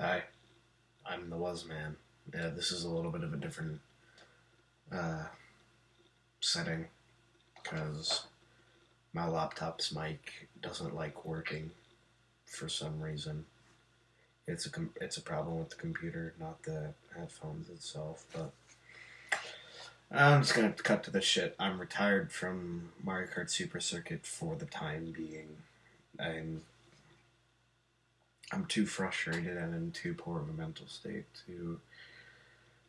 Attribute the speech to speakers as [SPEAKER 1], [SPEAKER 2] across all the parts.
[SPEAKER 1] Hi, I'm the Was Man. Yeah, this is a little bit of a different uh, setting because my laptop's mic doesn't like working for some reason. It's a it's a problem with the computer, not the headphones itself. But I'm just gonna cut to the shit. I'm retired from Mario Kart Super Circuit for the time being. I'm I'm too frustrated and in too poor of a mental state to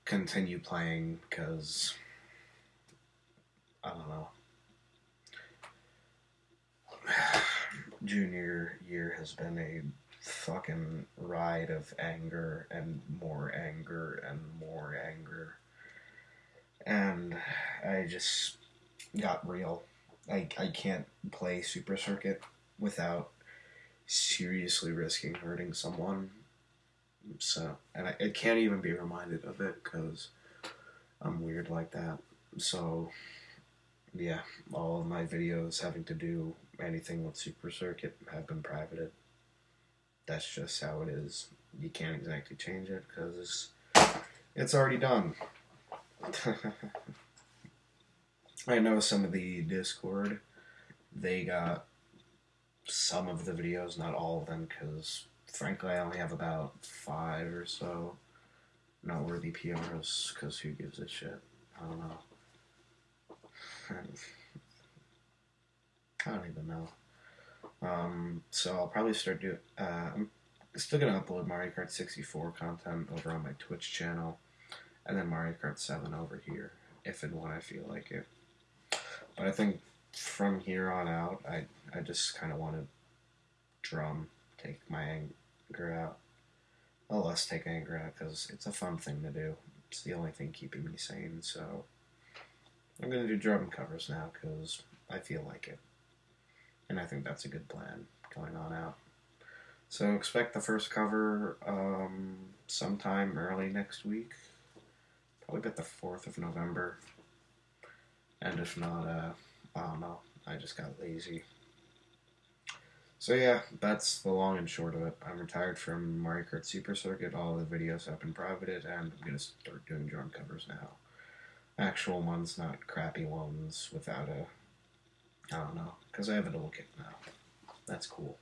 [SPEAKER 1] continue playing because I don't know. Junior year has been a fucking ride of anger and more anger and more anger. And I just got real. I, I can't play Super Circuit without seriously risking hurting someone. So, and I, I can't even be reminded of it because I'm weird like that. So, yeah, all of my videos having to do anything with Super Circuit have been privated. That's just how it is. You can't exactly change it because it's, it's already done. I know some of the Discord, they got some of the videos, not all of them, because frankly, I only have about five or so noteworthy PRs. Because who gives a shit? I don't know. I don't even know. Um, so I'll probably start doing. Uh, I'm still gonna upload Mario Kart 64 content over on my Twitch channel, and then Mario Kart 7 over here, if and when I feel like it. But I think from here on out, I I just kind of want to drum, take my anger out. Well, let's take anger out because it's a fun thing to do. It's the only thing keeping me sane. So I'm gonna do drum covers now because I feel like it, and I think that's a good plan going on out. So expect the first cover um, sometime early next week, probably about the fourth of November. And if not, uh, I don't know. I just got lazy. So yeah, that's the long and short of it. I'm retired from Mario Kart Super Circuit. All the videos have been privated, and I'm gonna start doing drum covers now. Actual ones, not crappy ones without a. I don't know, because I have a little kit now. That's cool.